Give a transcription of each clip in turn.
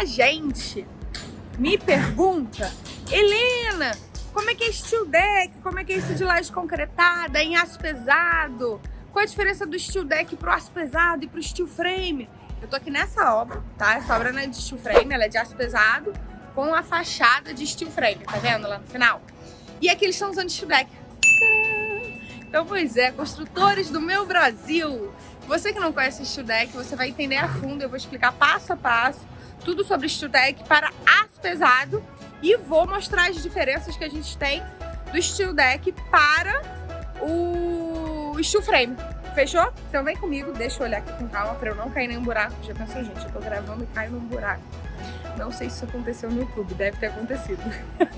muita gente me pergunta, Helena, como é que é steel deck? Como é que é isso de laje concretada em aço pesado? Qual a diferença do steel deck pro aço pesado e pro steel frame? Eu tô aqui nessa obra, tá? Essa obra não é de steel frame, ela é de aço pesado com a fachada de steel frame, tá vendo lá no final? E aqui eles estão usando steel deck. Então, pois é, construtores do meu Brasil. Você que não conhece steel deck, você vai entender a fundo, eu vou explicar passo a passo tudo sobre steel deck para aço pesado e vou mostrar as diferenças que a gente tem do steel deck para o steel frame. Fechou? Então vem comigo, deixa eu olhar aqui com calma para eu não cair nenhum buraco. Já pensou, gente, eu tô gravando e caio num buraco. Não sei se isso aconteceu no YouTube, deve ter acontecido.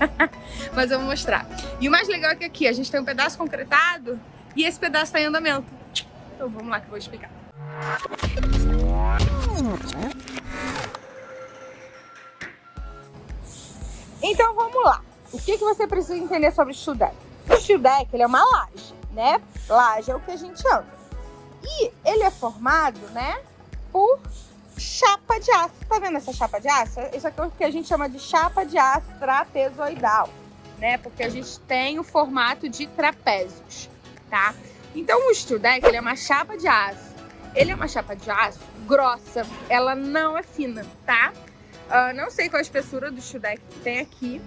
Mas eu vou mostrar. E o mais legal é que aqui a gente tem um pedaço concretado e esse pedaço está em andamento. Então vamos lá que eu vou explicar. Então vamos lá. O que, que você precisa entender sobre o steel deck? O steel deck ele é uma laje, né? Laje é o que a gente anda. E ele é formado, né, por chapa de aço. Tá vendo essa chapa de aço? Isso aqui é o que a gente chama de chapa de aço trapezoidal, né? Porque a gente tem o formato de trapézios, tá? Então o steel deck ele é uma chapa de aço. Ele é uma chapa de aço grossa, ela não é fina, tá? Uh, não sei qual a espessura do steel que tem aqui,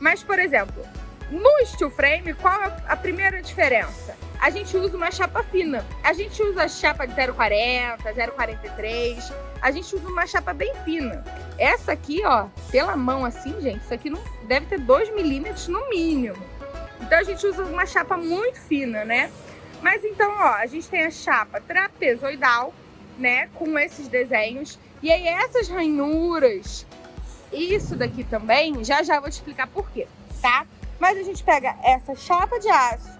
mas, por exemplo, no steel frame, qual é a primeira diferença? A gente usa uma chapa fina. A gente usa a chapa de 0,40, 0,43. A gente usa uma chapa bem fina. Essa aqui, ó, pela mão assim, gente, isso aqui não deve ter 2 milímetros no mínimo. Então a gente usa uma chapa muito fina, né? Mas então, ó, a gente tem a chapa trapezoidal, né, com esses desenhos. E aí essas ranhuras, isso daqui também, já já vou te explicar por quê, tá? Mas a gente pega essa chapa de aço,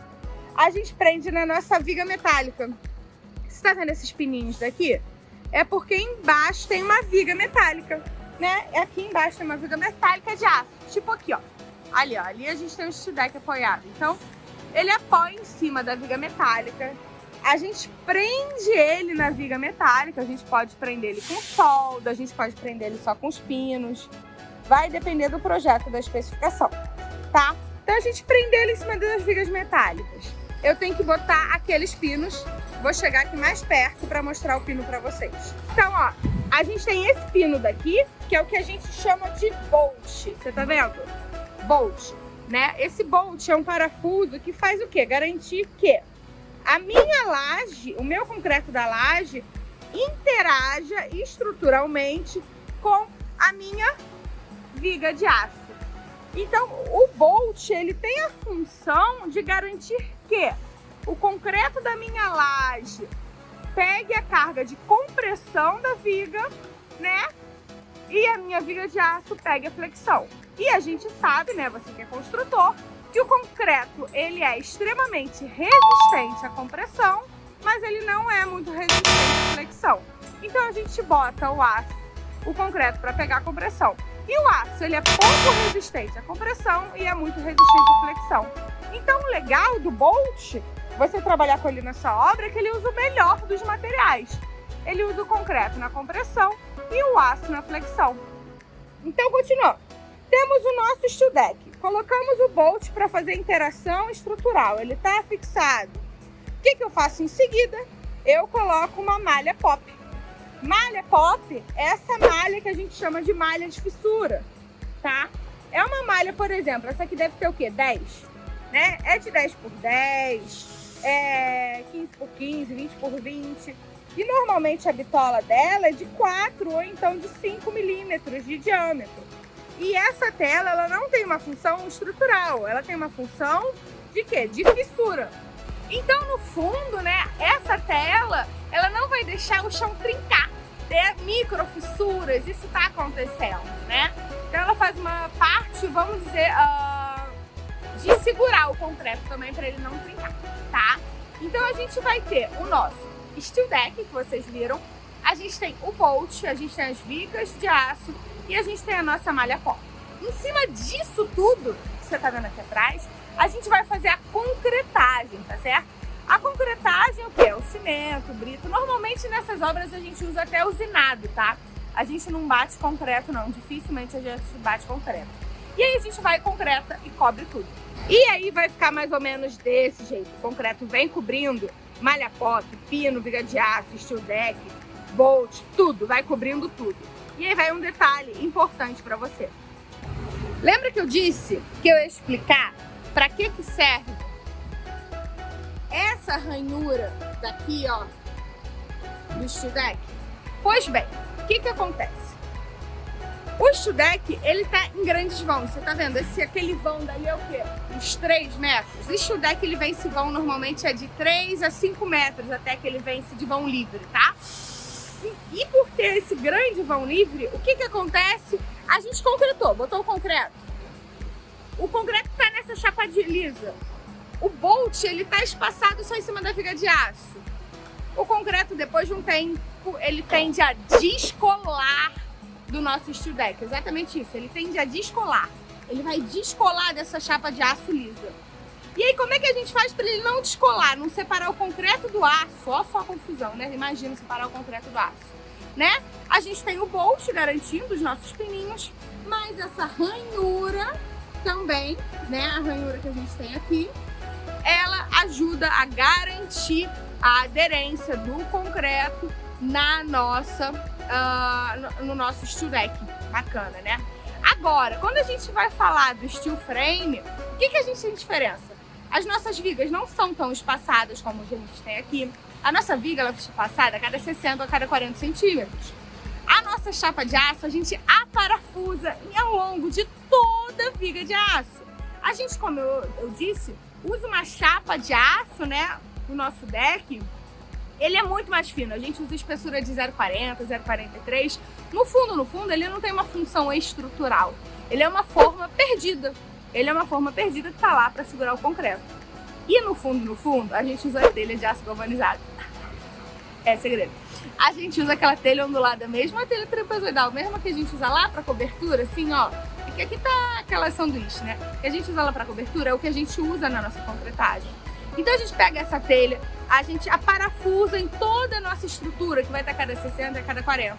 a gente prende na nossa viga metálica. Você tá vendo esses pininhos daqui? É porque embaixo tem uma viga metálica, né? Aqui embaixo tem uma viga metálica de aço, tipo aqui, ó. Ali, ó, ali a gente tem um studec apoiado. Então, ele apoia em cima da viga metálica. A gente prende ele na viga metálica, a gente pode prender ele com solda, a gente pode prender ele só com os pinos. Vai depender do projeto, da especificação, tá? Então a gente prende ele em cima das vigas metálicas. Eu tenho que botar aqueles pinos. Vou chegar aqui mais perto para mostrar o pino para vocês. Então, ó, a gente tem esse pino daqui, que é o que a gente chama de bolt. Você tá vendo? Bolt, né? Esse bolt é um parafuso que faz o quê? Garantir que a minha laje, o meu concreto da laje, interaja estruturalmente com a minha viga de aço. Então, o Bolt, ele tem a função de garantir que o concreto da minha laje pegue a carga de compressão da viga, né? E a minha viga de aço pegue a flexão. E a gente sabe, né, você que é construtor, que o concreto, ele é extremamente resistente à compressão, mas ele não é muito resistente à flexão. Então a gente bota o aço, o concreto para pegar a compressão. E o aço, ele é pouco resistente à compressão e é muito resistente à flexão. Então, o legal do Bolt, você trabalhar com ele nessa obra, é que ele usa o melhor dos materiais. Ele usa o concreto na compressão e o aço na flexão. Então, continuando. Temos o nosso steel deck. Colocamos o Bolt para fazer interação estrutural. Ele está fixado. O que, que eu faço em seguida? Eu coloco uma malha pop. Malha pop é essa malha que a gente chama de malha de fissura, tá? É uma malha, por exemplo, essa aqui deve ter o quê? 10, né? É de 10 por 10, é 15 por 15, 20 por 20. E normalmente a bitola dela é de 4 ou então de 5 milímetros de diâmetro. E essa tela, ela não tem uma função estrutural, ela tem uma função de quê? De fissura. Então, no fundo, né, essa tela, ela não vai deixar o chão trincar, ter micro fissuras, isso está acontecendo, né? Então, ela faz uma parte, vamos dizer, uh, de segurar o concreto também para ele não trincar, tá? Então, a gente vai ter o nosso steel deck, que vocês viram, a gente tem o bolt, a gente tem as vigas de aço e a gente tem a nossa malha pó. Em cima disso tudo, que você tá vendo aqui atrás, a gente vai fazer a concretagem, tá certo? A concretagem, o que? O cimento, o brito. Normalmente nessas obras a gente usa até usinado, tá? a gente não bate concreto não, dificilmente a gente bate concreto. E aí a gente vai concreta e cobre tudo. E aí vai ficar mais ou menos desse jeito. O concreto vem cobrindo malha pop, pino, viga de aço, steel deck, bolt, tudo, vai cobrindo tudo. E aí vai um detalhe importante para você. Lembra que eu disse que eu ia explicar para que que serve essa ranhura daqui, ó, do steel deck? Pois bem, o que que acontece? O Studec, ele tá em grandes vãos, você tá vendo? Esse, aquele vão dali é o quê? Uns 3 metros. O Studec, ele vence vão normalmente é de 3 a 5 metros até que ele vence de vão livre, tá? E, por ter esse grande vão livre, o que que acontece? A gente concretou, botou o concreto. O concreto tá nessa chapa de lisa. O bolt, ele tá espaçado só em cima da viga de aço. O concreto, depois de um tempo, ele tende a descolar do nosso steel deck. Exatamente isso. Ele tende a descolar. Ele vai descolar dessa chapa de aço lisa. E aí, como é que a gente faz para ele não descolar, não separar o concreto do aço? Olha só a confusão, né? Imagina separar o concreto do aço, né? A gente tem o bolt garantindo os nossos pininhos, mas essa ranhura também, né? A ranhura que a gente tem aqui, ela ajuda a garantir a aderência do concreto na nossa, uh, no, nosso steel deck. Bacana, né? Agora, quando a gente vai falar do steel frame, o que, que a gente tem diferença? As nossas vigas não são tão espaçadas como a gente tem aqui. A nossa viga ela é espaçada a cada 60 a cada 40 centímetros. A nossa chapa de aço, a gente aparafusa ao longo de toda a viga de aço. A gente, como eu, eu disse, usa uma chapa de aço, né, no nosso deck, ele é muito mais fino. A gente usa espessura de 0,40, 0,43. No fundo, no fundo, ele não tem uma função estrutural. Ele é uma forma perdida. Ele é uma forma perdida que está lá para segurar o concreto. E no fundo, no fundo, a gente usa a telha de aço galvanizado. É segredo. A gente usa aquela telha ondulada mesmo, a telha trapezoidal, mesmo que a gente usa lá para cobertura, assim, ó. Porque aqui tá aquela sanduíche, né? Que a gente usa lá para cobertura, é o que a gente usa na nossa concretagem. Então a gente pega essa telha, a gente a parafusa em toda a nossa estrutura, que vai estar cada 60 a cada 40,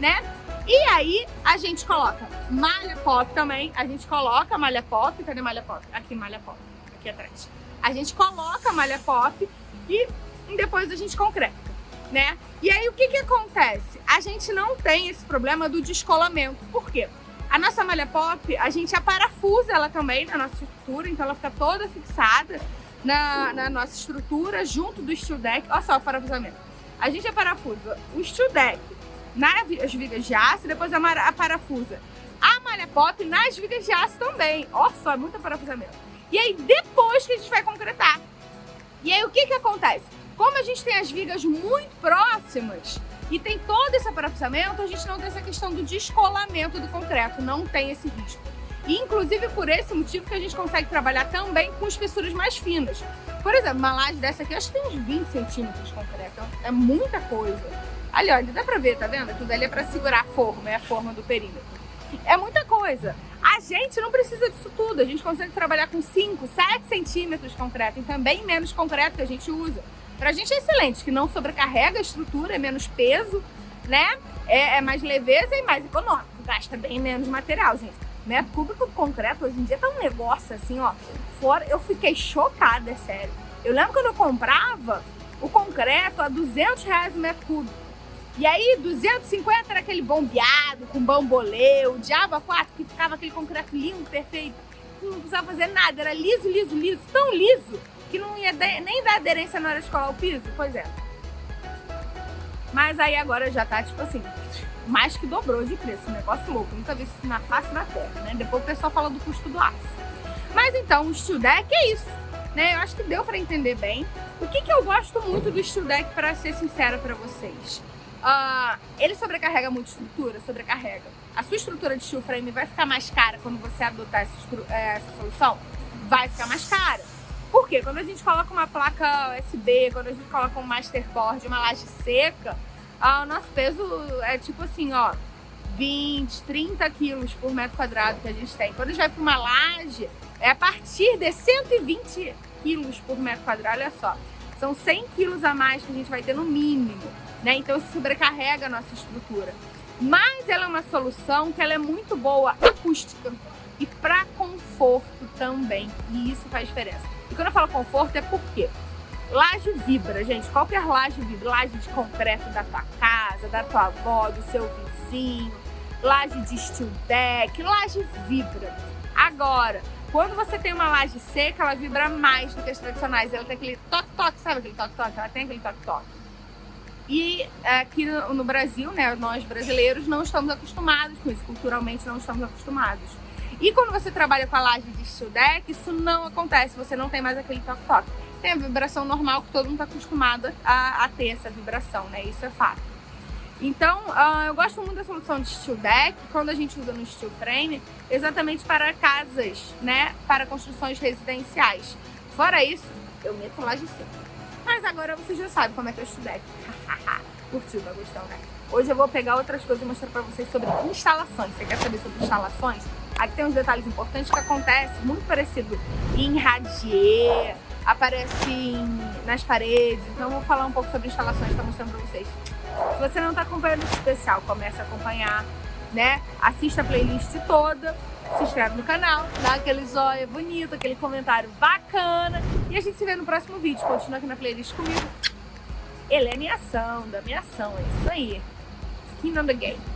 né? E aí a gente coloca malha pop também, a gente coloca malha pop, cadê malha pop? Aqui malha pop, aqui atrás. A gente coloca malha pop e depois a gente concreta, né? E aí o que que acontece? A gente não tem esse problema do descolamento. Por quê? A nossa malha pop, a gente a parafusa ela também na nossa estrutura, então ela fica toda fixada na, na nossa estrutura, junto do steel deck. Olha só o parafusamento. A gente é parafusa o steel deck nas vigas de aço, depois a, a parafusa a malha pop nas vigas de aço também. Olha só, é muito parafusamento. E aí, depois que a gente vai concretar. E aí, o que que acontece? Como a gente tem as vigas muito próximas e tem todo esse parafusamento, a gente não tem essa questão do descolamento do concreto, não tem esse risco. E, inclusive, por esse motivo que a gente consegue trabalhar também com espessuras mais finas. Por exemplo, uma laje dessa aqui, acho que tem uns 20 centímetros de concreto. É muita coisa. Ali, olha, dá pra ver, tá vendo? Tudo ali é pra segurar a forma, é a forma do perímetro. É muita coisa. A gente não precisa disso tudo. A gente consegue trabalhar com 5, 7 centímetros de concreto e também menos concreto que a gente usa. Pra gente é excelente, que não sobrecarrega a estrutura, é menos peso, né? É, é mais leveza e mais econômico. Gasta bem menos material, gente metro cúbico de concreto hoje em dia tá um negócio assim, ó. Fora, eu fiquei chocada, é sério. Eu lembro quando eu comprava o concreto a 200 reais o metro cúbico. E aí, 250 era aquele bombeado, com bambolê, o Diabo 4, que ficava aquele concreto lindo, perfeito. Não precisava fazer nada, era liso, liso, liso, tão liso, que não ia nem dar aderência na hora de colar o piso. Pois é. Mas aí agora já tá, tipo assim, mais que dobrou de preço, um negócio louco, nunca vi isso na face da terra, né? Depois o pessoal fala do custo do aço. Mas então, o Steel Deck é isso, né? Eu acho que deu para entender bem. O que, que eu gosto muito do Steel Deck, para ser sincera para vocês? Uh, ele sobrecarrega muito estrutura? Sobrecarrega. A sua estrutura de steel frame vai ficar mais cara quando você adotar essa, é, essa solução? Vai ficar mais cara. Por quê? Quando a gente coloca uma placa USB, quando a gente coloca um masterboard, uma laje seca, ah, o nosso peso é tipo assim, ó, 20, 30 quilos por metro quadrado que a gente tem. Quando a gente vai para uma laje, é a partir de 120 quilos por metro quadrado, olha só. São 100 quilos a mais que a gente vai ter no mínimo, né? Então isso sobrecarrega a nossa estrutura. Mas ela é uma solução que ela é muito boa acústica e para conforto também. E isso faz diferença. E quando eu falo conforto é porque laje vibra, gente. Qualquer laje vibra. Laje de concreto da tua casa, da tua avó, do seu vizinho. Laje de steel deck. Laje vibra. Agora, quando você tem uma laje seca, ela vibra mais do que as tradicionais. Ela tem aquele toque-toque, sabe aquele toque-toque? Ela tem aquele toque-toque. E aqui no Brasil, né, nós brasileiros não estamos acostumados com isso, culturalmente não estamos acostumados. E quando você trabalha com a laje de steel deck, isso não acontece, você não tem mais aquele toque-toque. Tem a vibração normal que todo mundo está acostumado a, a, ter essa vibração, né? Isso é fato. Então, uh, eu gosto muito da solução de steel deck, quando a gente usa no steel frame, exatamente para casas, né? Para construções residenciais. Fora isso, eu meto laje seca. Mas agora você já sabe como é que steel deck. Curtiu, tá gostando, né? Hoje eu vou pegar outras coisas e mostrar para vocês sobre instalações. Você quer saber sobre instalações? Aqui tem uns detalhes importantes que acontecem muito parecido em radier, aparece em, nas paredes. Então eu vou falar um pouco sobre instalações, tá mostrando para vocês. Se você não está acompanhando esse especial, comece a acompanhar, né? Assista a playlist toda, se inscreve no canal, dá aquele zóio bonito, aquele comentário bacana. E a gente se vê no próximo vídeo. Continua aqui na playlist comigo. Helene Ação, da minha ação, é isso aí. Skin on the game.